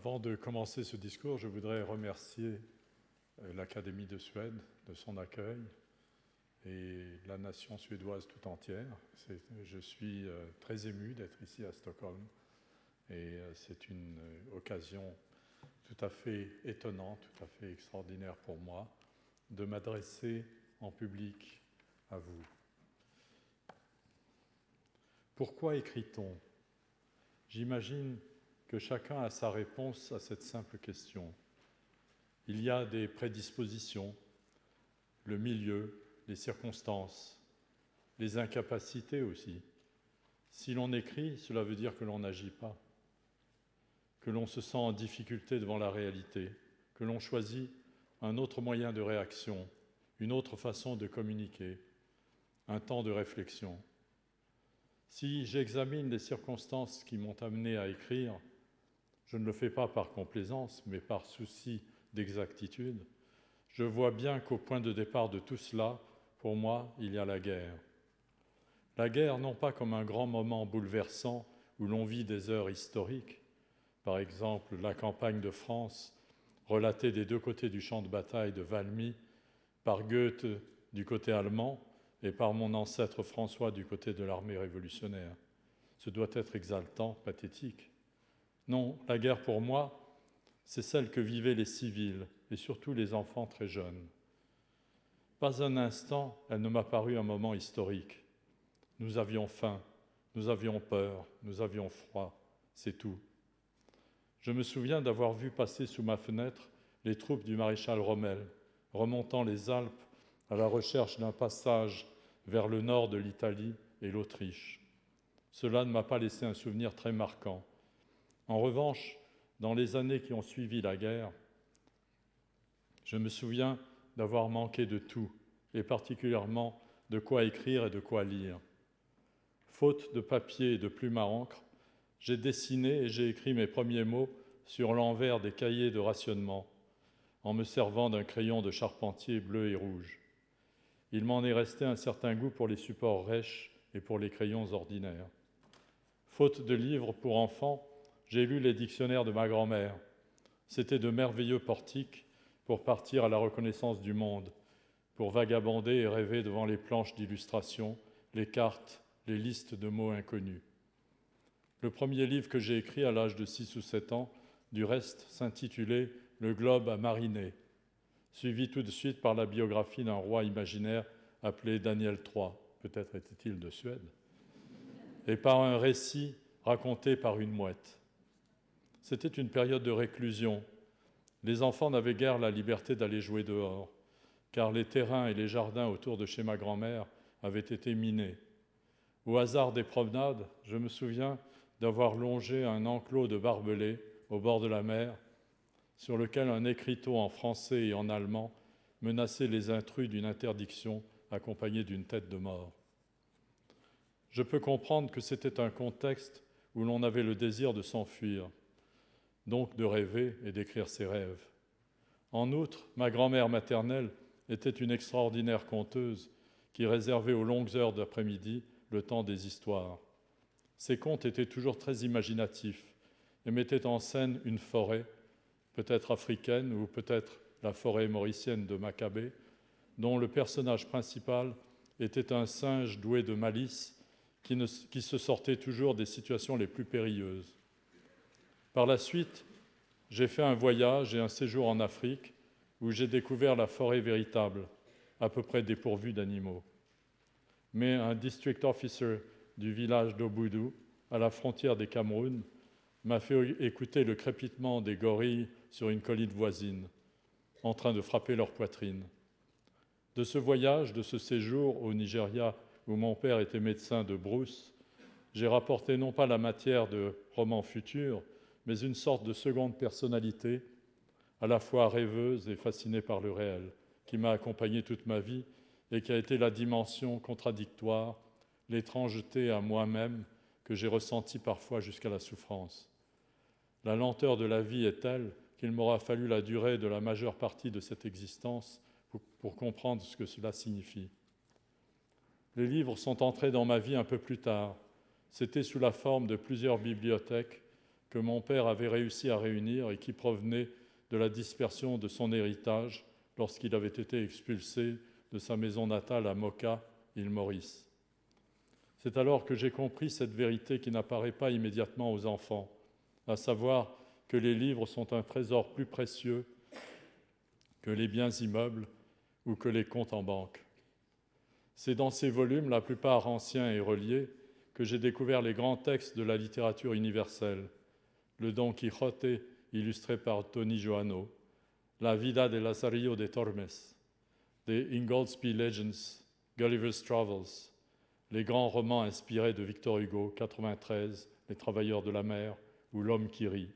Avant de commencer ce discours, je voudrais remercier euh, l'Académie de Suède de son accueil et la nation suédoise tout entière. Je suis euh, très ému d'être ici à Stockholm et euh, c'est une occasion tout à fait étonnante, tout à fait extraordinaire pour moi de m'adresser en public à vous. Pourquoi écrit-on? J'imagine que chacun a sa réponse à cette simple question. Il y a des prédispositions, le milieu, les circonstances, les incapacités aussi. Si l'on écrit, cela veut dire que l'on n'agit pas, que l'on se sent en difficulté devant la réalité, que l'on choisit un autre moyen de réaction, une autre façon de communiquer, un temps de réflexion. Si j'examine les circonstances qui m'ont amené à écrire, je ne le fais pas par complaisance, mais par souci d'exactitude, je vois bien qu'au point de départ de tout cela, pour moi, il y a la guerre. La guerre, non pas comme un grand moment bouleversant où l'on vit des heures historiques, par exemple la campagne de France, relatée des deux côtés du champ de bataille de Valmy, par Goethe du côté allemand, et par mon ancêtre François du côté de l'armée révolutionnaire. Ce doit être exaltant, pathétique. Non, la guerre pour moi, c'est celle que vivaient les civils, et surtout les enfants très jeunes. Pas un instant, elle ne m'a paru un moment historique. Nous avions faim, nous avions peur, nous avions froid, c'est tout. Je me souviens d'avoir vu passer sous ma fenêtre les troupes du maréchal Rommel, remontant les Alpes à la recherche d'un passage vers le nord de l'Italie et l'Autriche. Cela ne m'a pas laissé un souvenir très marquant. En revanche, dans les années qui ont suivi la guerre, je me souviens d'avoir manqué de tout, et particulièrement de quoi écrire et de quoi lire. Faute de papier et de plume à encre, j'ai dessiné et j'ai écrit mes premiers mots sur l'envers des cahiers de rationnement, en me servant d'un crayon de charpentier bleu et rouge il m'en est resté un certain goût pour les supports rêches et pour les crayons ordinaires. Faute de livres pour enfants, j'ai lu les dictionnaires de ma grand-mère. C'étaient de merveilleux portiques pour partir à la reconnaissance du monde, pour vagabonder et rêver devant les planches d'illustration, les cartes, les listes de mots inconnus. Le premier livre que j'ai écrit à l'âge de 6 ou 7 ans, du reste, s'intitulait Le globe à mariner suivi tout de suite par la biographie d'un roi imaginaire appelé Daniel III, peut-être était-il de Suède, et par un récit raconté par une mouette. C'était une période de réclusion. Les enfants n'avaient guère la liberté d'aller jouer dehors, car les terrains et les jardins autour de chez ma grand-mère avaient été minés. Au hasard des promenades, je me souviens d'avoir longé un enclos de barbelés au bord de la mer sur lequel un écriteau en français et en allemand menaçait les intrus d'une interdiction accompagnée d'une tête de mort. Je peux comprendre que c'était un contexte où l'on avait le désir de s'enfuir, donc de rêver et d'écrire ses rêves. En outre, ma grand-mère maternelle était une extraordinaire conteuse qui réservait aux longues heures d'après-midi le temps des histoires. Ses contes étaient toujours très imaginatifs et mettaient en scène une forêt peut-être africaine ou peut-être la forêt mauricienne de Maccabée, dont le personnage principal était un singe doué de malice qui, qui, se sortait toujours des situations les plus périlleuses. Par la suite, j'ai fait un voyage et un séjour en Afrique où j'ai découvert la forêt véritable, à peu près dépourvue d'animaux. Mais un district officer du village d'Oboudou, à la frontière des Cameroun, m'a fait écouter le crépitement des gorilles sur une colline voisine, en train de frapper leur poitrine. De ce voyage, de ce séjour au Nigeria, où mon père était médecin de brousse, j'ai rapporté non pas la matière de romans futurs, mais une sorte de seconde personnalité, à la fois rêveuse et fascinée par le réel, qui m'a accompagné toute ma vie et qui a été la dimension contradictoire, l'étrangeté à moi-même que j'ai ressentie parfois jusqu'à la souffrance. La lenteur de la vie est telle qu'il m'aura fallu la durée de la majeure partie de cette existence pour, comprendre ce que cela signifie. Les livres sont entrés dans ma vie un peu plus tard. C'était sous la forme de plusieurs bibliothèques que mon père avait réussi à réunir et qui provenaient de la dispersion de son héritage lorsqu'il avait été expulsé de sa maison natale à Moka, île Maurice. C'est alors que j'ai compris cette vérité qui n'apparaît pas immédiatement aux enfants, à savoir que les livres sont un trésor plus précieux que les biens immeubles ou que les comptes en banque. C'est dans ces volumes, la plupart anciens et reliés, que j'ai découvert les grands textes de la littérature universelle, le Don Quixote illustré par Tony Joanno, La Vida de Lazarillo de Tormes, des Ingoldsby Legends, Gulliver's Travels, les grands romans inspirés de Victor Hugo, 93, Les Travailleurs de la mer ou L'homme qui rit,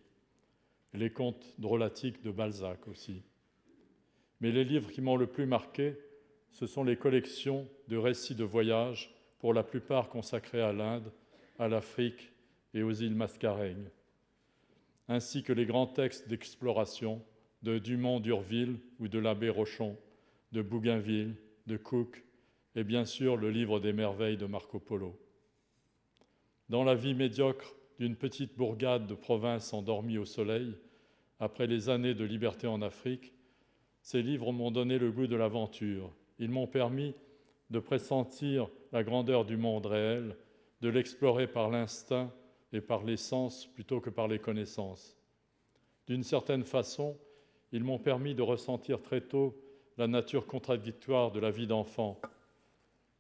les contes drôlatiques de Balzac aussi. Mais les livres qui m'ont le plus marqué, ce sont les collections de récits de voyage, pour la plupart consacrés à l'Inde, à l'Afrique et aux îles Mascareignes, ainsi que les grands textes d'exploration de Dumont d'Urville ou de l'abbé Rochon, de Bougainville, de Cook, et bien sûr le livre des merveilles de Marco Polo. Dans la vie médiocre d'une petite bourgade de province endormie au soleil, après les années de liberté en Afrique, ces livres m'ont donné le goût de l'aventure. Ils m'ont permis de pressentir la grandeur du monde réel, de l'explorer par l'instinct et par les sens plutôt que par les connaissances. D'une certaine façon, ils m'ont permis de ressentir très tôt la nature contradictoire de la vie d'enfant,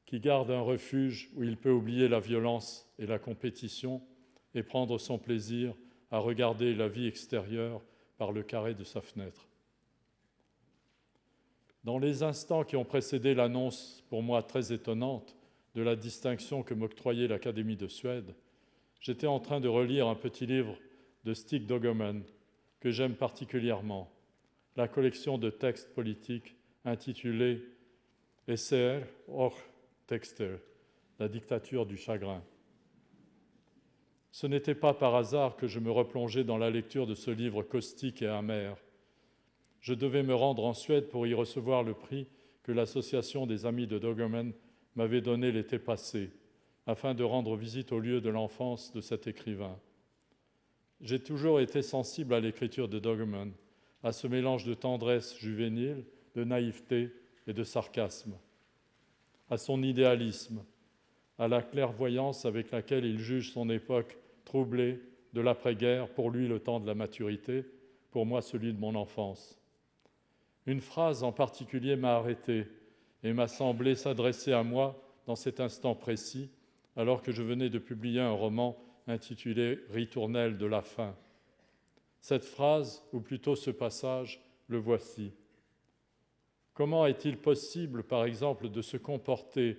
qui garde un refuge où il peut oublier la violence et la compétition et prendre son plaisir à regarder la vie extérieure par le carré de sa fenêtre. Dans les instants qui ont précédé l'annonce, pour moi très étonnante, de la distinction que m'octroyait l'Académie de Suède, j'étais en train de relire un petit livre de Stig Dogerman que j'aime particulièrement, la collection de textes politiques intitulée Esser och Texter, la dictature du chagrin. Ce n'était pas par hasard que je me replongeais dans la lecture de ce livre caustique et amer. Je devais me rendre en Suède pour y recevoir le prix que l'Association des Amis de Dogerman m'avait donné l'été passé, afin de rendre visite au lieu de l'enfance de cet écrivain. J'ai toujours été sensible à l'écriture de Dogerman, à ce mélange de tendresse juvénile, de naïveté et de sarcasme à son idéalisme, à la clairvoyance avec laquelle il juge son époque troublée de l'après-guerre, pour lui le temps de la maturité, pour moi celui de mon enfance. Une phrase en particulier m'a arrêté et m'a semblé s'adresser à moi dans cet instant précis, alors que je venais de publier un roman intitulé Ritournelle de la fin. Cette phrase, ou plutôt ce passage, le voici. Comment est-il possible, par exemple, de se comporter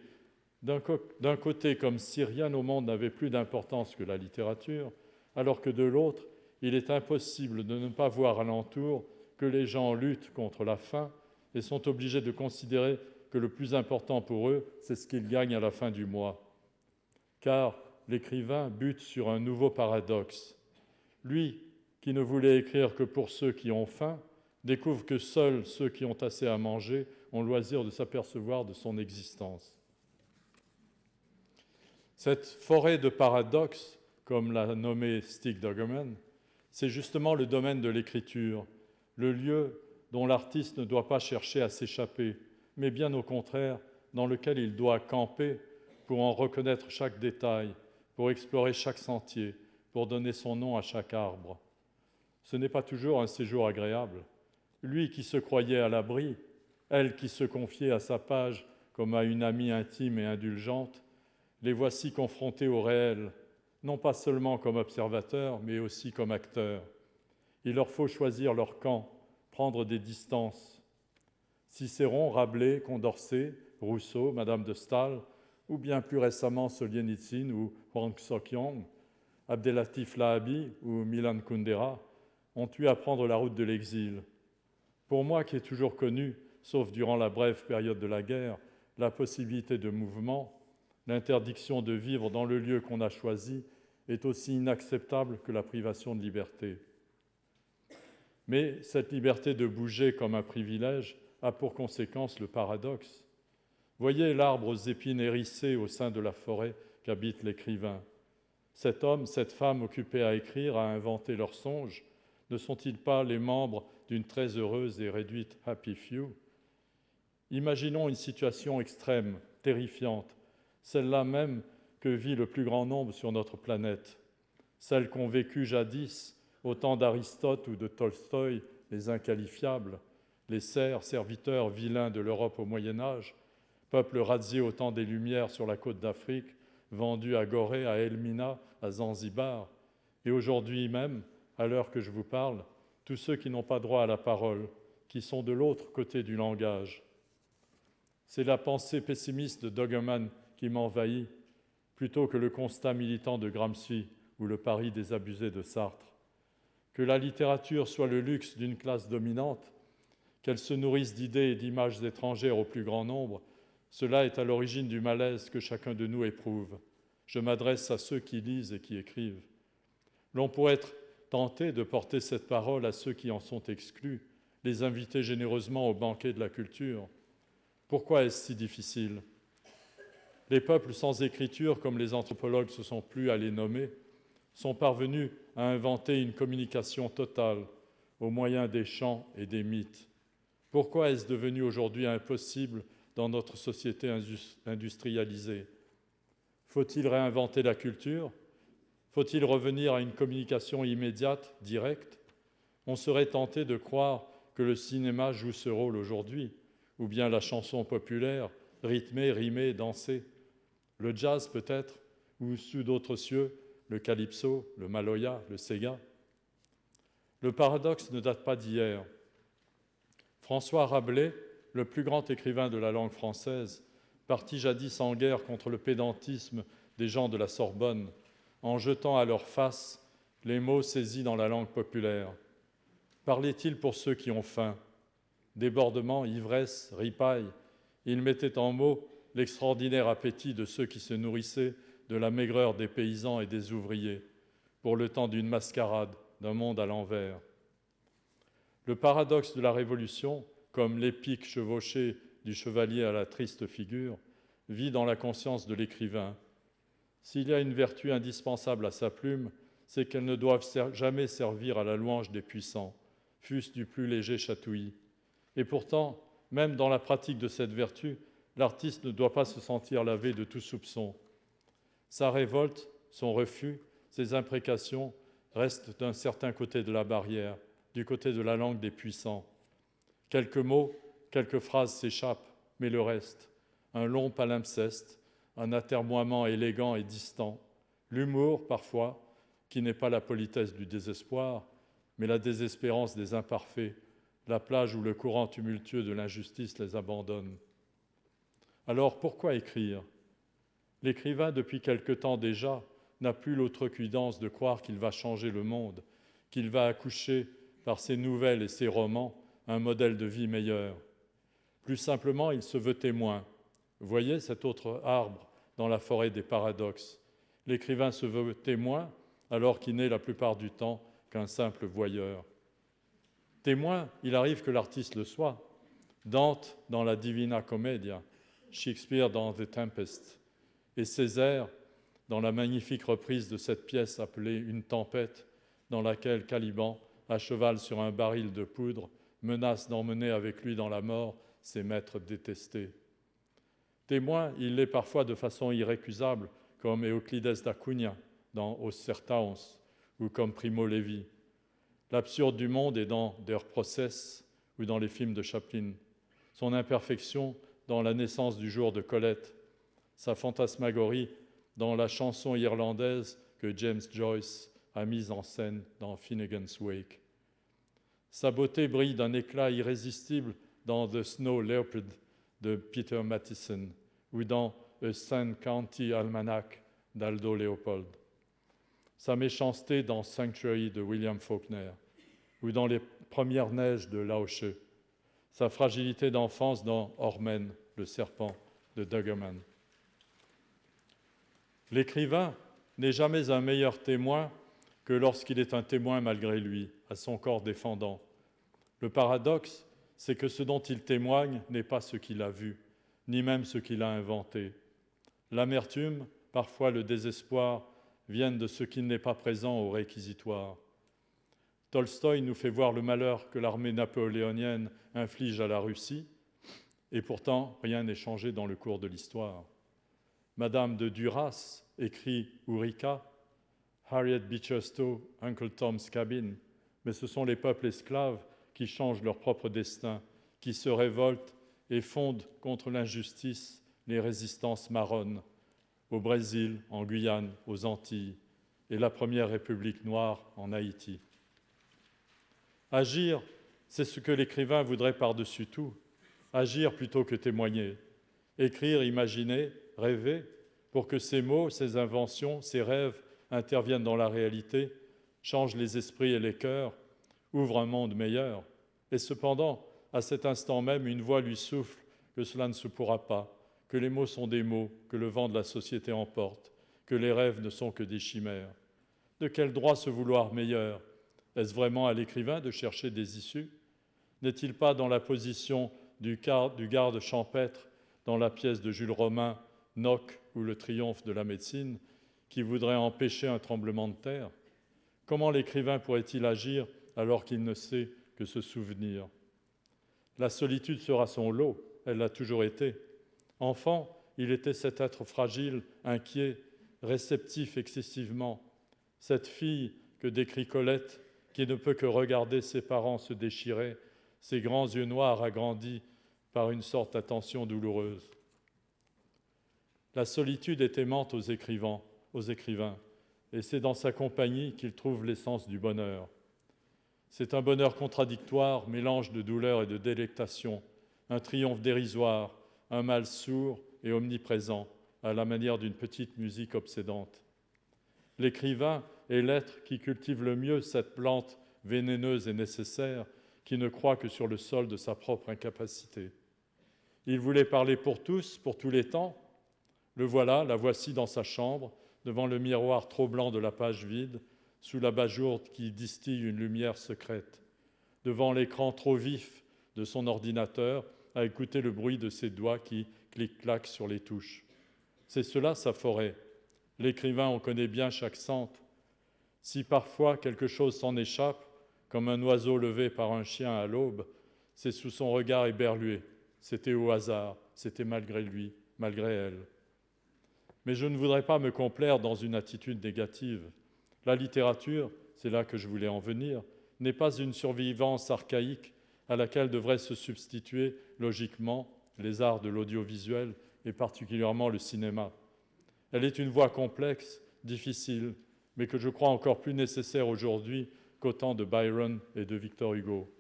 d'un côté comme si rien au monde n'avait plus d'importance que la littérature, alors que de l'autre, il est impossible de ne pas voir alentour que les gens luttent contre la faim et sont obligés de considérer que le plus important pour eux, c'est ce qu'ils gagnent à la fin du mois. Car l'écrivain bute sur un nouveau paradoxe. Lui, qui ne voulait écrire que pour ceux qui ont faim, découvre que seuls ceux qui ont assez à manger ont loisir de s'apercevoir de son existence. Cette forêt de paradoxes, comme l'a nommé Stig Dogerman, c'est justement le domaine de l'écriture, le lieu dont l'artiste ne doit pas chercher à s'échapper, mais bien au contraire, dans lequel il doit camper pour en reconnaître chaque détail, pour explorer chaque sentier, pour donner son nom à chaque arbre. Ce n'est pas toujours un séjour agréable, lui qui se croyait à l'abri, elle qui se confiait à sa page comme à une amie intime et indulgente, les voici confrontés au réel, non pas seulement comme observateurs, mais aussi comme acteurs. Il leur faut choisir leur camp, prendre des distances. Cicéron, Rabelais, Condorcet, Rousseau, Madame de Staël, ou bien plus récemment Solzhenitsyn ou Hwang Sok-yong, Abdelatif Lahabi ou Milan Kundera ont eu à prendre la route de l'exil. Pour moi qui ai toujours connu, sauf durant la brève période de la guerre, la possibilité de mouvement, l'interdiction de vivre dans le lieu qu'on a choisi est aussi inacceptable que la privation de liberté. Mais cette liberté de bouger comme un privilège a pour conséquence le paradoxe. Voyez l'arbre aux épines hérissées au sein de la forêt qu'habite l'écrivain. Cet homme, cette femme occupés à écrire, à inventer leurs songes, ne sont-ils pas les membres d'une très heureuse et réduite Happy Few? Imaginons une situation extrême, terrifiante, celle-là même que vit le plus grand nombre sur notre planète, celle qu'ont vécue jadis au temps d'Aristote ou de Tolstoï les inqualifiables, les serfs, serviteurs vilains de l'Europe au Moyen Âge, peuple razzié au temps des Lumières sur la côte d'Afrique, vendu à Gorée, à Elmina, à Zanzibar, et aujourd'hui même, à l'heure que je vous parle, tous ceux qui n'ont pas droit à la parole, qui sont de l'autre côté du langage. C'est la pensée pessimiste de Dogeman qui m'envahit, plutôt que le constat militant de Gramsci ou le pari des abusés de Sartre. Que la littérature soit le luxe d'une classe dominante, qu'elle se nourrisse d'idées et d'images étrangères au plus grand nombre, cela est à l'origine du malaise que chacun de nous éprouve. Je m'adresse à ceux qui lisent et qui écrivent. L'on pourrait être tenté de porter cette parole à ceux qui en sont exclus, les inviter généreusement au banquet de la culture. Pourquoi est-ce si difficile? Les peuples sans écriture, comme les anthropologues se sont plus à les nommer, sont parvenus à inventer une communication totale au moyen des chants et des mythes. Pourquoi est-ce devenu aujourd'hui impossible dans notre société industrialisée Faut-il réinventer la culture? Faut-il revenir à une communication immédiate, directe? On serait tenté de croire que le cinéma joue ce rôle aujourd'hui, ou bien la chanson populaire, rythmée, rimée, dansée. Le jazz peut-être, ou sous d'autres cieux, le calypso, le maloya, le sega. Le paradoxe ne date pas d'hier. François Rabelais, le plus grand écrivain de la langue française, partit jadis en guerre contre le pédantisme des gens de la Sorbonne, en jetant à leur face les mots saisis dans la langue populaire. Parlait-il pour ceux qui ont faim? Débordement, ivresse, ripaille, il mettait en mots l'extraordinaire appétit de ceux qui se nourrissaient de la maigreur des paysans et des ouvriers, pour le temps d'une mascarade, d'un monde à l'envers. Le paradoxe de la Révolution, comme l'épique chevauché du chevalier à la triste figure, vit dans la conscience de l'écrivain. S'il y a une vertu indispensable à sa plume, c'est qu'elle ne doive jamais servir à la louange des puissants, fût-ce du plus léger chatouillis. Et pourtant, même dans la pratique de cette vertu, l'artiste ne doit pas se sentir lavé de tout soupçon. Sa révolte, son refus, ses imprécations restent d'un certain côté de la barrière, du côté de la langue des puissants. Quelques mots, quelques phrases s'échappent, mais le reste, un long palimpseste, un atermoiement élégant et distant, l'humour parfois, qui n'est pas la politesse du désespoir, mais la désespérance des imparfaits, la plage où le courant tumultueux de l'injustice les abandonne. Alors pourquoi écrire? L'écrivain, depuis quelque temps déjà, n'a plus l'outrecuidance de croire qu'il va changer le monde, qu'il va accoucher par ses nouvelles et ses romans, un modèle de vie meilleur. Plus simplement, il se veut témoin. Voyez cet autre arbre dans la forêt des paradoxes. L'écrivain se veut témoin alors qu'il n'est la plupart du temps qu'un simple voyeur. Témoin, il arrive que l'artiste le soit. Dante dans la Divina Commedia, Shakespeare dans The Tempest et Césaire dans la magnifique reprise de cette pièce appelée Une tempête, dans laquelle Caliban à cheval sur un baril de poudre, menace d'emmener avec lui dans la mort ses maîtres détestés. Témoin, il l'est parfois de façon irrécusable, comme Euclides d'Acunha dans Os Sertaons ou comme Primo Levi. L'absurde du monde est dans Der Process ou dans les films de Chaplin. Son imperfection dans La naissance du jour de Colette. Sa fantasmagorie dans la chanson irlandaise que James Joyce a mise en scène dans Finnegan's Wake. Sa beauté brille d'un éclat irrésistible dans The Snow Leopard de Peter Matheson ou dans A Sun County Almanac d'Aldo Leopold. Sa méchanceté dans Sanctuary de William Faulkner ou dans Les premières neiges de Laoche. Sa fragilité d'enfance dans Ormen, le serpent de Duggerman. L'écrivain n'est jamais un meilleur témoin que lorsqu'il est un témoin malgré lui, à son corps défendant. Le paradoxe, c'est que ce dont il témoigne n'est pas ce qu'il a vu, ni même ce qu'il a inventé. L'amertume, parfois le désespoir, viennent de ce qui n'est pas présent au réquisitoire. Tolstoï nous fait voir le malheur que l'armée napoléonienne inflige à la Russie, et pourtant rien n'est changé dans le cours de l'histoire. Madame de Duras écrit Ourika, Harriet Beecher Stowe, Uncle Tom's Cabin, mais ce sont les peuples esclaves qui changent leur propre destin, qui se révoltent et fondent contre l'injustice les résistances marronnes au Brésil, en Guyane, aux Antilles et la première République noire en Haïti. Agir, c'est ce que l'écrivain voudrait par-dessus tout. Agir plutôt que témoigner. Écrire, imaginer, rêver, pour que ces mots, ces inventions, ces rêves interviennent dans la réalité, changent les esprits et les cœurs, ouvrent un monde meilleur. Et cependant, à cet instant même, une voix lui souffle que cela ne se pourra pas, que les mots sont des mots, que le vent de la société emporte, que les rêves ne sont que des chimères. De quel droit se vouloir meilleur? Est-ce vraiment à l'écrivain de chercher des issues? N'est-il pas dans la position du, garde champêtre dans la pièce de Jules Romain, Noc ou le triomphe de la médecine, qui voudrait empêcher un tremblement de terre? Comment l'écrivain pourrait-il agir alors qu'il ne sait que se souvenir La solitude sera son lot, elle l'a toujours été. Enfant, il était cet être fragile, inquiet, réceptif excessivement, cette fille que décrit Colette, qui ne peut que regarder ses parents se déchirer, ses grands yeux noirs agrandis par une sorte d'attention douloureuse. La solitude est aimante aux écrivains, aux écrivains, et c'est dans sa compagnie qu'il trouve l'essence du bonheur. C'est un bonheur contradictoire, mélange de douleur et de délectation, un triomphe dérisoire, un mal sourd et omniprésent, à la manière d'une petite musique obsédante. L'écrivain est l'être qui cultive le mieux cette plante vénéneuse et nécessaire, qui ne croit que sur le sol de sa propre incapacité. Il voulait parler pour tous, pour tous les temps. Le voilà, la voici dans sa chambre, devant le miroir trop blanc de la page vide, sous la bajourde qui distille une lumière secrète, devant l'écran trop vif de son ordinateur, à écouter le bruit de ses doigts qui clic-claquent sur les touches. C'est cela sa forêt. L'écrivain en connaît bien chaque sente. Si parfois quelque chose s'en échappe, comme un oiseau levé par un chien à l'aube, c'est sous son regard éberlué. C'était au hasard, c'était malgré lui, malgré elle. Mais je ne voudrais pas me complaire dans une attitude négative. La littérature, c'est là que je voulais en venir, n'est pas une survivance archaïque à laquelle devraient se substituer logiquement les arts de l'audiovisuel et particulièrement le cinéma. Elle est une voie complexe, difficile, mais que je crois encore plus nécessaire aujourd'hui qu'au temps de Byron et de Victor Hugo.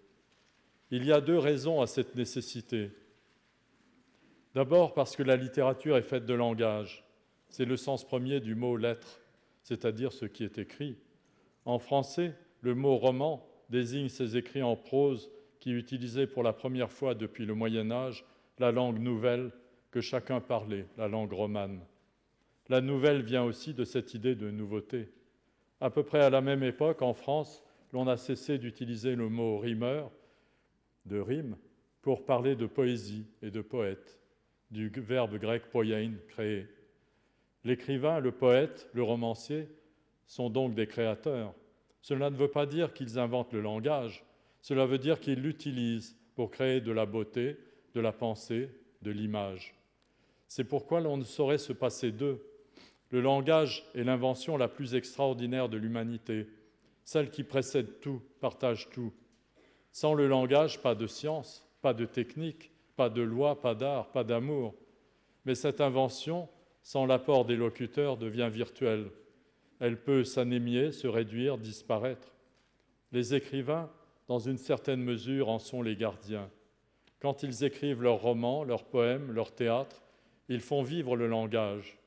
Il y a deux raisons à cette nécessité. D'abord parce que la littérature est faite de langage. C'est le sens premier du mot lettre, c'est-à-dire ce qui est écrit. En français, le mot roman désigne ces écrits en prose qui utilisait pour la première fois depuis le Moyen Âge la langue nouvelle que chacun parlait, la langue romane. La nouvelle vient aussi de cette idée de nouveauté. À peu près à la même époque, en France, l'on a cessé d'utiliser le mot rimeur, de rime, pour parler de poésie et de poète, du verbe grec poiein, créer. L'écrivain, le poète, le romancier sont donc des créateurs. Cela ne veut pas dire qu'ils inventent le langage, cela veut dire qu'il l'utilise pour créer de la beauté, de la pensée, de l'image. C'est pourquoi l'on ne saurait se passer d'eux. Le langage est l'invention la plus extraordinaire de l'humanité, celle qui précède tout, partage tout. Sans le langage, pas de science, pas de technique, pas de loi, pas d'art, pas d'amour. Mais cette invention, sans l'apport des locuteurs, devient virtuelle. Elle peut s'anémier, se réduire, disparaître. Les écrivains dans une certaine mesure, en sont les gardiens. Quand ils écrivent leurs romans, leurs poèmes, leurs théâtres, ils font vivre le langage.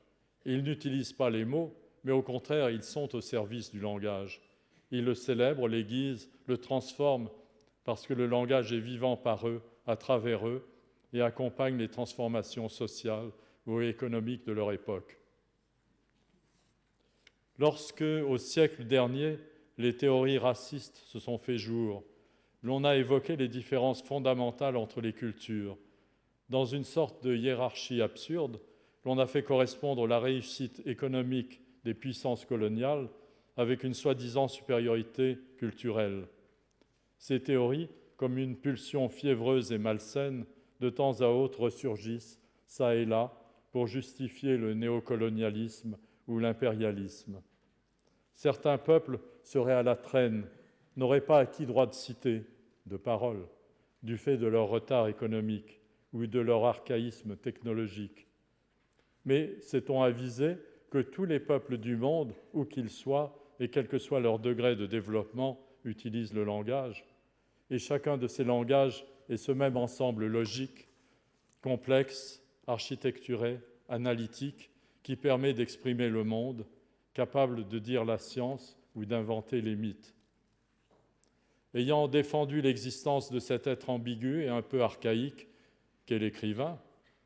Ils n'utilisent pas les mots, mais au contraire, ils sont au service du langage. Ils le célèbrent, l'aiguisent, le transforment, parce que le langage est vivant par eux, à travers eux, et accompagne les transformations sociales ou économiques de leur époque. Lorsque, au siècle dernier, les théories racistes se sont fait jour. L'on a évoqué les différences fondamentales entre les cultures. Dans une sorte de hiérarchie absurde, l'on a fait correspondre la réussite économique des puissances coloniales avec une soi-disant supériorité culturelle. Ces théories, comme une pulsion fiévreuse et malsaine, de temps à autre ressurgissent, ça et là, pour justifier le néocolonialisme ou l'impérialisme. Certains peuples seraient à la traîne, n'auraient pas acquis droit de cité, de parole, du fait de leur retard économique ou de leur archaïsme technologique. Mais sait-on avisé que tous les peuples du monde, où qu'ils soient, et quel que soit leur degré de développement, utilisent le langage Et chacun de ces langages est ce même ensemble logique, complexe, architecturé, analytique, qui permet d'exprimer le monde, capable de dire la science ou d'inventer les mythes. Ayant défendu l'existence de cet être ambigu et un peu archaïque qu'est l'écrivain,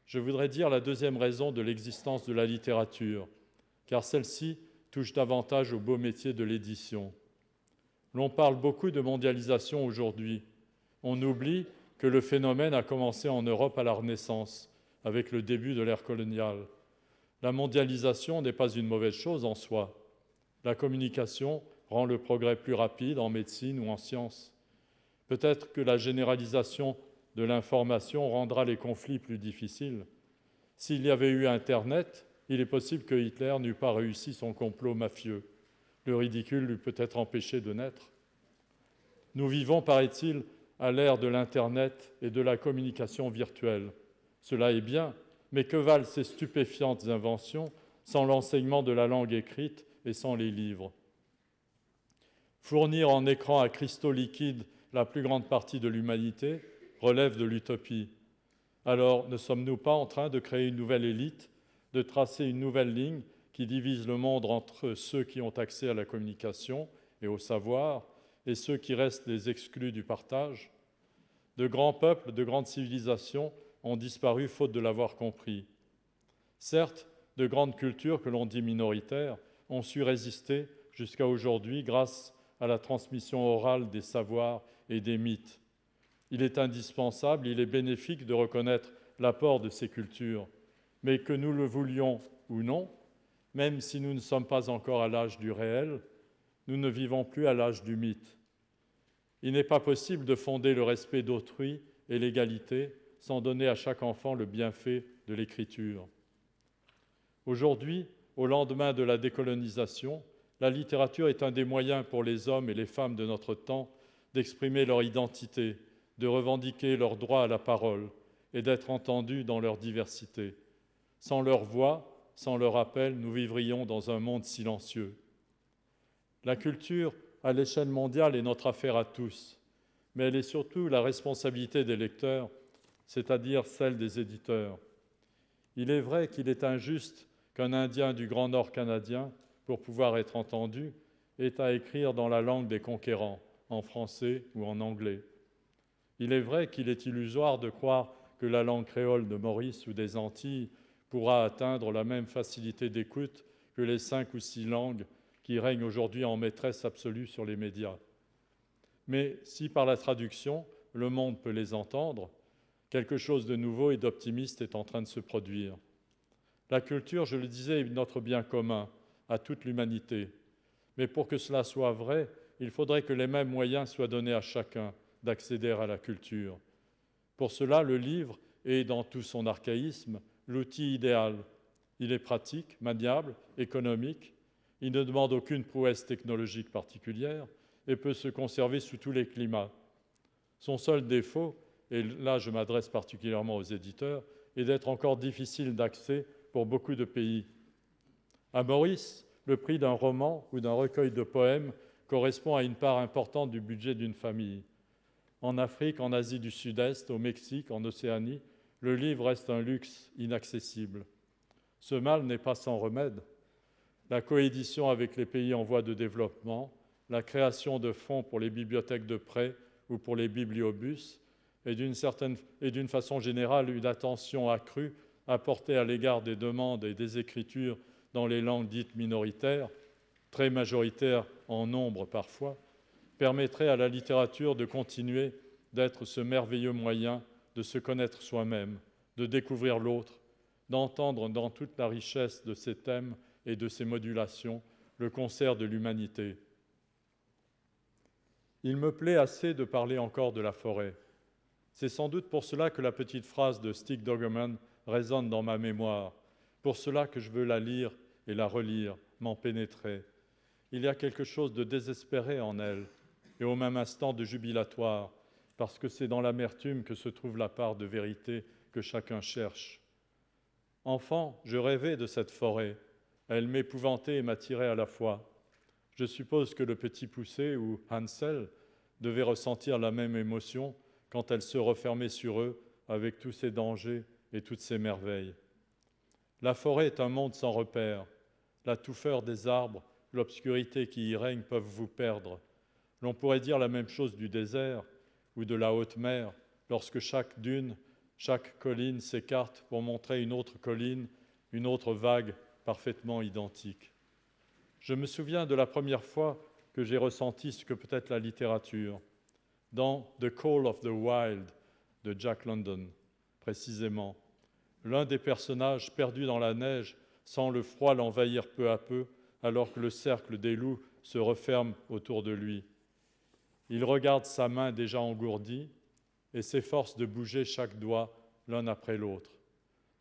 je voudrais dire la deuxième raison de l'existence de la littérature, car celle-ci touche davantage au beau métier de l'édition. L'on parle beaucoup de mondialisation aujourd'hui. On oublie que le phénomène a commencé en Europe à la Renaissance, avec le début de l'ère coloniale. La mondialisation n'est pas une mauvaise chose en soi. La communication rend le progrès plus rapide en médecine ou en sciences. Peut-être que la généralisation de l'information rendra les conflits plus difficiles. S'il y avait eu Internet, il est possible que Hitler n'eût pas réussi son complot mafieux. Le ridicule l'eût peut-être empêché de naître. Nous vivons, paraît-il, à l'ère de l'Internet et de la communication virtuelle. Cela est bien, mais que valent ces stupéfiantes inventions sans l'enseignement de la langue écrite et sans les livres? Fournir en écran à cristaux liquides la plus grande partie de l'humanité relève de l'utopie. Alors ne sommes-nous pas en train de créer une nouvelle élite de tracer une nouvelle ligne qui divise le monde entre ceux qui ont accès à la communication et au savoir et ceux qui restent les exclus du partage? De grands peuples, de grandes civilisations ont disparu faute de l'avoir compris. Certes, de grandes cultures que l'on dit minoritaires ont su résister jusqu'à aujourd'hui grâce à la transmission orale des savoirs et des mythes. Il est indispensable, il est bénéfique de reconnaître l'apport de ces cultures mais que nous le voulions ou non, même si nous ne sommes pas encore à l'âge du réel, nous ne vivons plus à l'âge du mythe. Il n'est pas possible de fonder le respect d'autrui et l'égalité sans donner à chaque enfant le bienfait de l'écriture. Aujourd'hui, au lendemain de la décolonisation, la littérature est un des moyens pour les hommes et les femmes de notre temps d'exprimer leur identité, de revendiquer leur droit à la parole et d'être entendus dans leur diversité. Sans leur voix, sans leur appel, nous vivrions dans un monde silencieux. La culture, à l'échelle mondiale, est notre affaire à tous, mais elle est surtout la responsabilité des lecteurs, c'est-à-dire celle des éditeurs. Il est vrai qu'il est injuste qu'un Indien du Grand Nord canadien, pour pouvoir être entendu, ait à écrire dans la langue des conquérants, en français ou en anglais. Il est vrai qu'il est illusoire de croire que la langue créole de Maurice ou des Antilles pourra atteindre la même facilité d'écoute que les cinq ou six langues qui règnent aujourd'hui en maîtresse absolue sur les médias. Mais si par la traduction, le monde peut les entendre, quelque chose de nouveau et d'optimiste est en train de se produire. La culture, je le disais, est notre bien commun à toute l'humanité. Mais pour que cela soit vrai, il faudrait que les mêmes moyens soient donnés à chacun d'accéder à la culture. Pour cela, le livre est, dans tout son archaïsme, l'outil idéal. Il est pratique, maniable, économique, il ne demande aucune prouesse technologique particulière et peut se conserver sous tous les climats. Son seul défaut, et là je m'adresse particulièrement aux éditeurs, est d'être encore difficile d'accès pour beaucoup de pays. À Maurice, le prix d'un roman ou d'un recueil de poèmes correspond à une part importante du budget d'une famille. En Afrique, en Asie du Sud-Est, au Mexique, en Océanie, le livre reste un luxe inaccessible. Ce mal n'est pas sans remède. La coédition avec les pays en voie de développement, la création de fonds pour les bibliothèques de prêt ou pour les bibliobus, et d'une façon générale une attention accrue apportée à l'égard des demandes et des écritures dans les langues dites minoritaires, très majoritaires en nombre parfois, permettrait à la littérature de continuer d'être ce merveilleux moyen de se connaître soi-même, de découvrir l'autre, d'entendre dans toute la richesse de ces thèmes et de ses modulations, le concert de l'humanité. Il me plaît assez de parler encore de la forêt. C'est sans doute pour cela que la petite phrase de Stig Dogerman résonne dans ma mémoire, pour cela que je veux la lire et la relire, m'en pénétrer. Il y a quelque chose de désespéré en elle, et au même instant de jubilatoire, parce que c'est dans l'amertume que se trouve la part de vérité que chacun cherche. Enfant, je rêvais de cette forêt. Elle m'épouvantait et m'attirait à la fois. Je suppose que le petit poussé ou Hansel devait ressentir la même émotion quand elle se refermait sur eux avec tous ses dangers et toutes ses merveilles. La forêt est un monde sans repère. La touffeur des arbres, l'obscurité qui y règne peuvent vous perdre. L'on pourrait dire la même chose du désert ou de la haute mer, lorsque chaque dune, chaque colline s'écarte pour montrer une autre colline, une autre vague parfaitement identique. Je me souviens de la première fois que j'ai ressenti ce que peut être la littérature, dans The Call of the Wild de Jack London, précisément. L'un des personnages perdus dans la neige sent le froid l'envahir peu à peu, alors que le cercle des loups se referme autour de lui. Il regarde sa main déjà engourdie et s'efforce de bouger chaque doigt l'un après l'autre.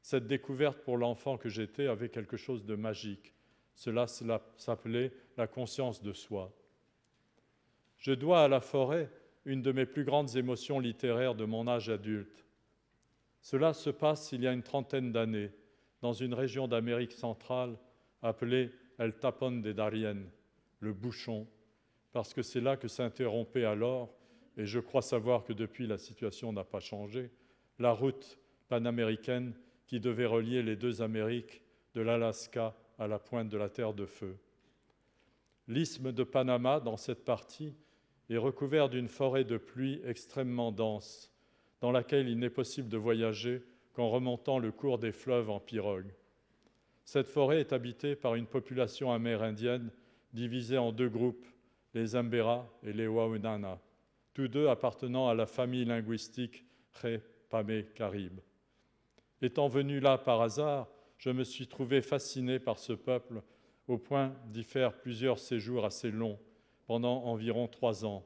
Cette découverte pour l'enfant que j'étais avait quelque chose de magique. Cela s'appelait la conscience de soi. Je dois à la forêt une de mes plus grandes émotions littéraires de mon âge adulte. Cela se passe il y a une trentaine d'années, dans une région d'Amérique centrale appelée El Tapón de Darien, le bouchon, parce que c'est là que s'interrompait alors, et je crois savoir que depuis la situation n'a pas changé, la route panaméricaine qui devait relier les deux Amériques, de l'Alaska à la pointe de la Terre de Feu. L'isthme de Panama, dans cette partie, est recouvert d'une forêt de pluie extrêmement dense, dans laquelle il n'est possible de voyager qu'en remontant le cours des fleuves en pirogue. Cette forêt est habitée par une population amérindienne divisée en deux groupes, les Ambera et les Waunana, tous deux appartenant à la famille linguistique Ré-Pamé-Caribe. Étant venu là par hasard, je me suis trouvé fasciné par ce peuple au point d'y faire plusieurs séjours assez longs, pendant environ trois ans.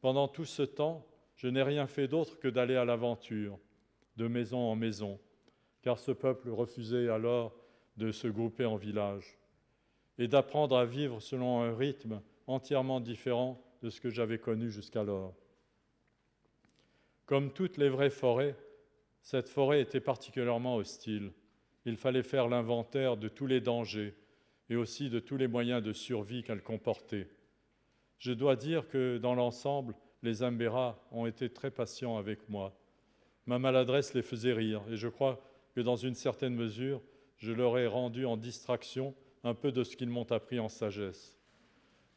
Pendant tout ce temps, je n'ai rien fait d'autre que d'aller à l'aventure, de maison en maison, car ce peuple refusait alors de se grouper en village, et d'apprendre à vivre selon un rythme entièrement différent de ce que j'avais connu jusqu'alors. Comme toutes les vraies forêts, cette forêt était particulièrement hostile. Il fallait faire l'inventaire de tous les dangers et aussi de tous les moyens de survie qu'elle comportait. Je dois dire que dans l'ensemble, les Ambera ont été très patients avec moi. Ma maladresse les faisait rire et je crois que dans une certaine mesure, je leur ai rendu en distraction un peu de ce qu'ils m'ont appris en sagesse.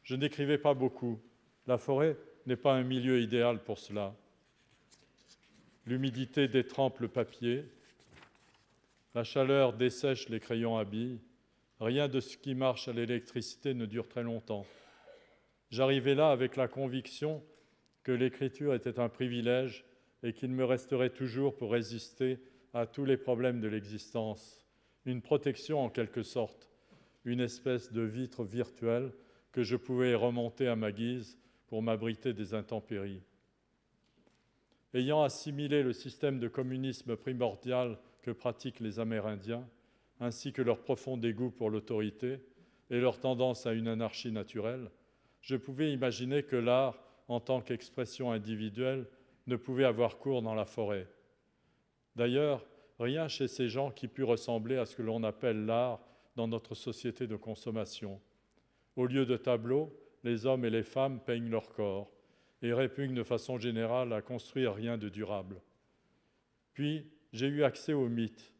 Je n'écrivais pas beaucoup. La forêt n'est pas un milieu idéal pour cela. L'humidité détrempe le papier, la chaleur dessèche les crayons à billes. Rien de ce qui marche à l'électricité ne dure très longtemps. J'arrivais là avec la conviction que l'écriture était un privilège et qu'il me resterait toujours pour résister à tous les problèmes de l'existence, une protection en quelque sorte, une espèce de vitre virtuelle que je pouvais remonter à ma guise pour m'abriter des intempéries. Ayant assimilé le système de communisme primordial que pratiquent les Amérindiens, ainsi que leur profond dégoût pour l'autorité et leur tendance à une anarchie naturelle, je pouvais imaginer que l'art, en tant qu'expression individuelle, ne pouvait avoir cours dans la forêt. D'ailleurs, rien chez ces gens qui pût ressembler à ce que l'on appelle l'art dans notre société de consommation. Au lieu de tableaux, les hommes et les femmes peignent leur corps et répugnent de façon générale à construire rien de durable. Puis, j'ai eu accès aux mythes.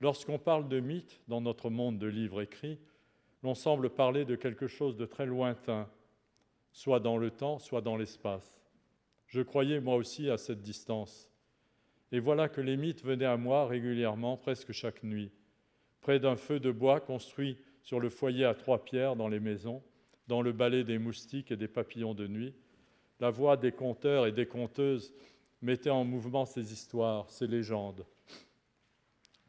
Lorsqu'on parle de mythes dans notre monde de livres écrits, l'on semble parler de quelque chose de très lointain, soit dans le temps, soit dans l'espace. Je croyais moi aussi à cette distance. Et voilà que les mythes venaient à moi régulièrement, presque chaque nuit, près d'un feu de bois construit sur le foyer à trois pierres dans les maisons, dans le balai des moustiques et des papillons de nuit. La voix des conteurs et des conteuses mettait en mouvement ces histoires, ces légendes,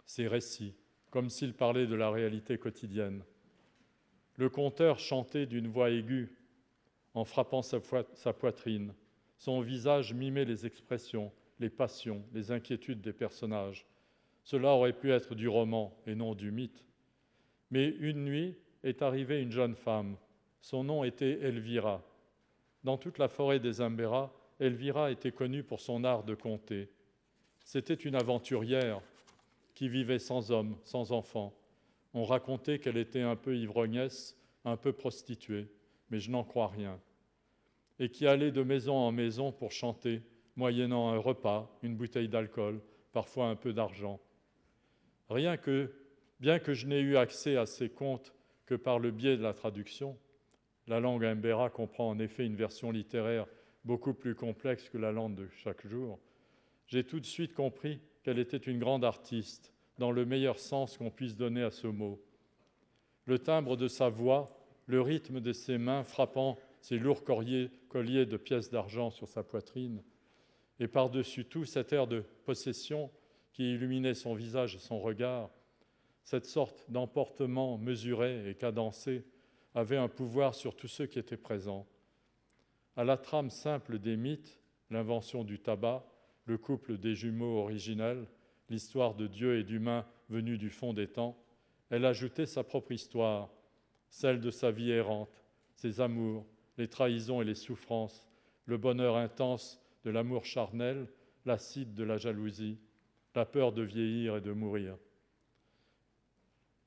ces récits, comme s'ils parlaient de la réalité quotidienne. Le conteur chantait d'une voix aiguë en frappant sa, poitrine. Son visage mimait les expressions, les passions, les inquiétudes des personnages. Cela aurait pu être du roman et non du mythe. Mais une nuit est arrivée une jeune femme. Son nom était Elvira. Dans toute la forêt des Imbéras, Elvira était connue pour son art de conter. C'était une aventurière qui vivait sans homme, sans enfant. On racontait qu'elle était un peu ivrognesse, un peu prostituée, mais je n'en crois rien. Et qui allait de maison en maison pour chanter, moyennant un repas, une bouteille d'alcool, parfois un peu d'argent. Rien que, bien que je n'ai eu accès à ces contes que par le biais de la traduction, la langue imbéra comprend en effet une version littéraire beaucoup plus complexe que la langue de chaque jour, j'ai tout de suite compris qu'elle était une grande artiste, dans le meilleur sens qu'on puisse donner à ce mot. Le timbre de sa voix, le rythme de ses mains frappant ses lourds colliers, de pièces d'argent sur sa poitrine, et par-dessus tout cet air de possession qui illuminait son visage et son regard, cette sorte d'emportement mesuré et cadencé avait un pouvoir sur tous ceux qui étaient présents. À la trame simple des mythes, l'invention du tabac, le couple des jumeaux originels, l'histoire de Dieu et d'humains venus du fond des temps, elle ajoutait sa propre histoire, celle de sa vie errante, ses amours, les trahisons et les souffrances, le bonheur intense de l'amour charnel, l'acide de la jalousie, la peur de vieillir et de mourir.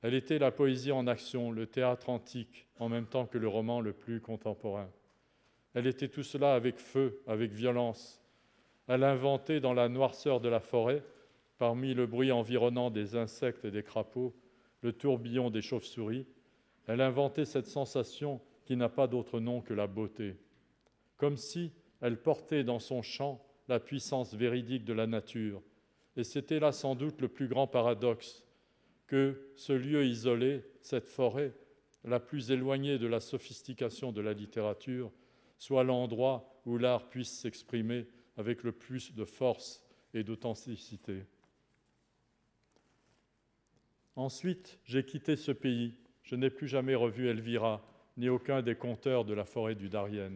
Elle était la poésie en action, le théâtre antique, en même temps que le roman le plus contemporain. Elle était tout cela avec feu, avec violence, elle inventait dans la noirceur de la forêt, parmi le bruit environnant des insectes et des crapauds, le tourbillon des chauves-souris, elle inventait cette sensation qui n'a pas d'autre nom que la beauté, comme si elle portait dans son chant la puissance véridique de la nature. Et c'était là sans doute le plus grand paradoxe, que ce lieu isolé, cette forêt, la plus éloignée de la sophistication de la littérature, soit l'endroit où l'art puisse s'exprimer avec le plus de force et d'authenticité. Ensuite, j'ai quitté ce pays. Je n'ai plus jamais revu Elvira, ni aucun des conteurs de la forêt du Darien.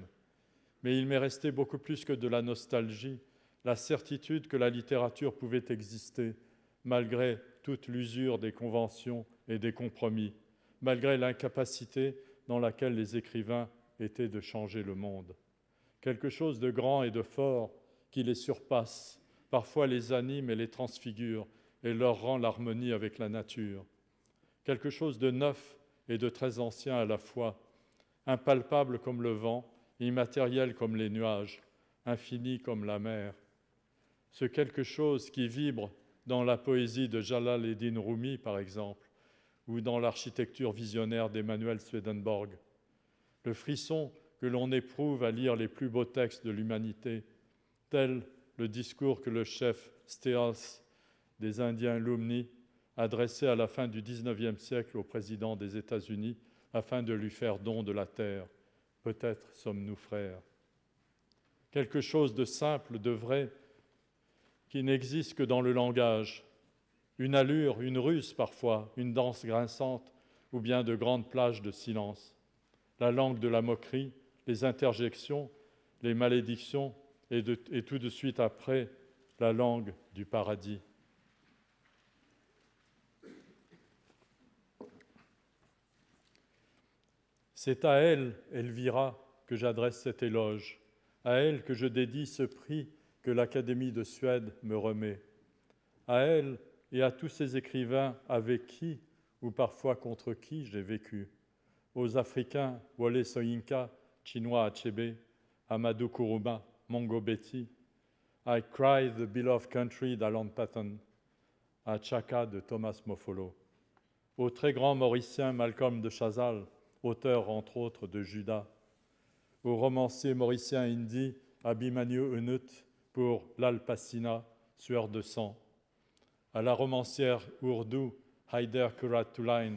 Mais il m'est resté beaucoup plus que de la nostalgie, la certitude que la littérature pouvait exister, malgré toute l'usure des conventions et des compromis, malgré l'incapacité dans laquelle les écrivains étaient de changer le monde. Quelque chose de grand et de fort qui les surpasse, parfois les anime et les transfigure et leur rend l'harmonie avec la nature. Quelque chose de neuf et de très ancien à la fois, impalpable comme le vent, immatériel comme les nuages, infini comme la mer. Ce quelque chose qui vibre dans la poésie de Jalal Eddin Rumi, par exemple, ou dans l'architecture visionnaire d'Emmanuel Swedenborg. Le frisson que l'on éprouve à lire les plus beaux textes de l'humanité, tel le discours que le chef Steels des Indiens Lumni adressait à la fin du XIXe siècle au président des États-Unis afin de lui faire don de la terre. Peut-être sommes-nous frères. Quelque chose de simple, de vrai, qui n'existe que dans le langage. Une allure, une ruse parfois, une danse grinçante ou bien de grandes plages de silence. La langue de la moquerie, les interjections, les malédictions, et, tout de suite après la langue du paradis. C'est à elle, Elvira, que j'adresse cet éloge, à elle que je dédie ce prix que l'Académie de Suède me remet, à elle et à tous ces écrivains avec qui, ou parfois contre qui, j'ai vécu, aux Africains Wole Soyinka, Chinois Achebe, Amadou Kourouma, Mongo Betty, I Cry the Beloved Country d'Alan Patton, à Chaka de Thomas Mofolo, au très grand mauricien Malcolm de Chazal, auteur entre autres de Judas, au romancier mauricien hindi Abhimanyu Unut pour L'Alpacina, Sueur de sang, à la romancière ourdou Haider Kuratulain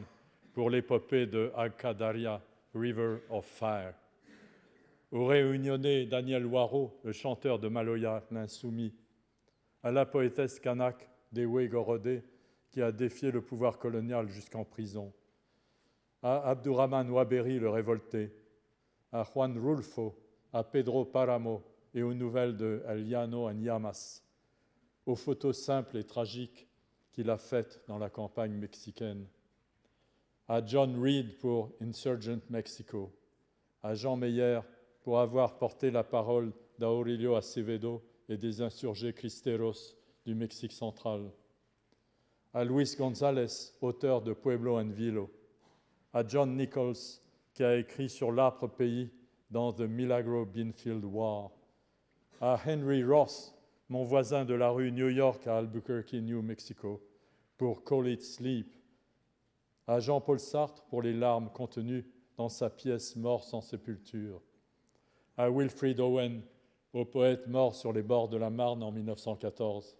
pour l'épopée de Akadaria, River of Fire, au réunionnais Daniel Waro, le chanteur de Maloya, l'insoumis, à la poétesse kanak Dewe Gorodé, qui a défié le pouvoir colonial jusqu'en prison, à Abdurrahman Waberi le révolté, à Juan Rulfo, à Pedro Paramo et aux nouvelles de Eliano Anyamas, aux photos simples et tragiques qu'il a faites dans la campagne mexicaine, à John Reed pour Insurgent Mexico, à Jean Meyer pour avoir porté la parole d'Aurelio Acevedo et des insurgés cristeros du Mexique central, à Luis González, auteur de Pueblo en Vilo, à John Nichols, qui a écrit sur l'âpre pays dans The Milagro Beanfield War, à Henry Ross, mon voisin de la rue New York à Albuquerque, New Mexico, pour Call It Sleep, à Jean-Paul Sartre pour les larmes contenues dans sa pièce Mort sans sépulture, à Wilfrid Owen, au poète mort sur les bords de la Marne en 1914,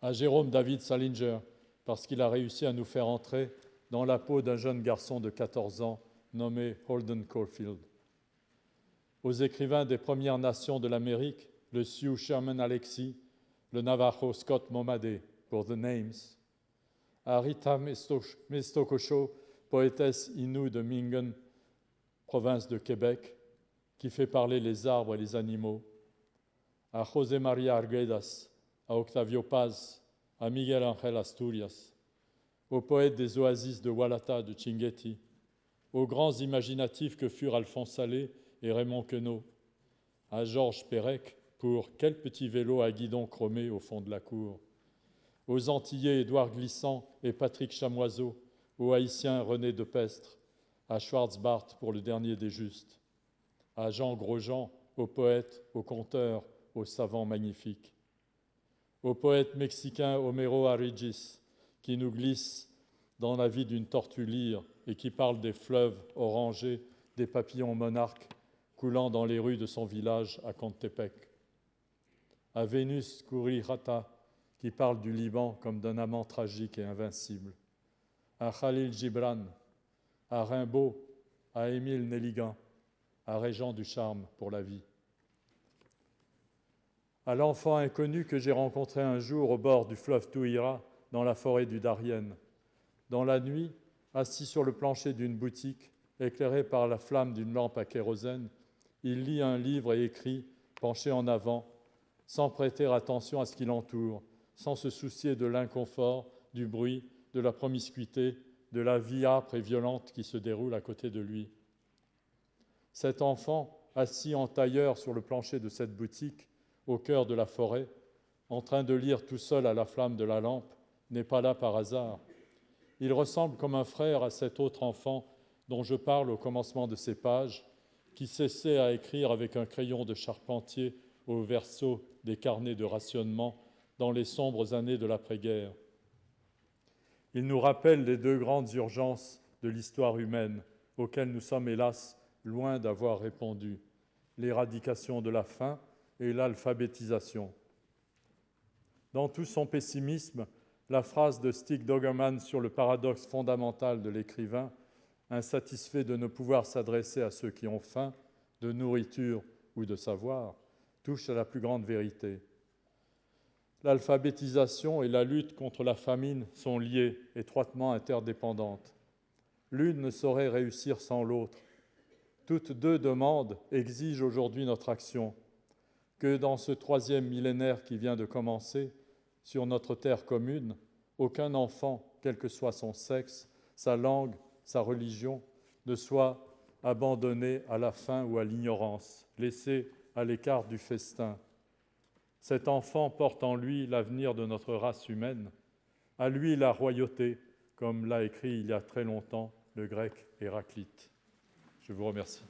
à Jérôme David Salinger, parce qu'il a réussi à nous faire entrer dans la peau d'un jeune garçon de 14 ans nommé Holden Caulfield, aux écrivains des Premières Nations de l'Amérique, le Sioux Sherman Alexis, le Navajo Scott Momadé, pour The Names, à Rita Mestokosho, poétesse inoue de Mingan, province de Québec, qui fait parler les arbres et les animaux, à José María Arguedas, à Octavio Paz, à Miguel Ángel Asturias, aux poètes des oasis de Walata, de Chinguetti, aux grands imaginatifs que furent Alphonse Salé et Raymond Queneau, à Georges Perec pour Quel petit vélo à guidon chromé au fond de la cour, aux Antillais Édouard Glissant et Patrick Chamoiseau, aux Haïtiens René de Pestre, à Schwarzbart pour le dernier des justes, à Jean Grosjean, aux poètes, aux conteurs, aux savants magnifiques, au poète mexicain Homero Arigis, qui nous glisse dans la vie d'une tortue lyre et qui parle des fleuves orangés, des papillons monarques coulant dans les rues de son village à Contepec. À Vénus Kurirata, qui parle du Liban comme d'un amant tragique et invincible. À Khalil Gibran, à Rimbaud, à Émile Nelligan, à Régent du Charme pour la vie. À l'enfant inconnu que j'ai rencontré un jour au bord du fleuve Touira, dans la forêt du Darien. Dans la nuit, assis sur le plancher d'une boutique, éclairé par la flamme d'une lampe à kérosène, il lit un livre et écrit, penché en avant, sans prêter attention à ce qui l'entoure, sans se soucier de l'inconfort, du bruit, de la promiscuité, de la vie âpre et violente qui se déroule à côté de lui. Cet enfant, assis en tailleur sur le plancher de cette boutique, au cœur de la forêt, en train de lire tout seul à la flamme de la lampe, n'est pas là par hasard. Il ressemble comme un frère à cet autre enfant dont je parle au commencement de ces pages, qui cessait à écrire avec un crayon de charpentier au verso des carnets de rationnement dans les sombres années de l'après-guerre. Il nous rappelle les deux grandes urgences de l'histoire humaine auxquelles nous sommes hélas loin d'avoir répondu, l'éradication de la faim et l'alphabétisation. Dans tout son pessimisme, la phrase de Stig Dogerman sur le paradoxe fondamental de l'écrivain, insatisfait de ne pouvoir s'adresser à ceux qui ont faim, de nourriture ou de savoir, touche à la plus grande vérité. L'alphabétisation et la lutte contre la famine sont liées, étroitement interdépendantes. L'une ne saurait réussir sans l'autre. Toutes deux demandes exigent aujourd'hui notre action. Que dans ce troisième millénaire qui vient de commencer, sur notre terre commune, aucun enfant, quel que soit son sexe, sa langue, sa religion, ne soit abandonné à la faim ou à l'ignorance, laissé à l'écart du festin. Cet enfant porte en lui l'avenir de notre race humaine, à lui la royauté, comme l'a écrit il y a très longtemps le grec Héraclite. Je vous remercie.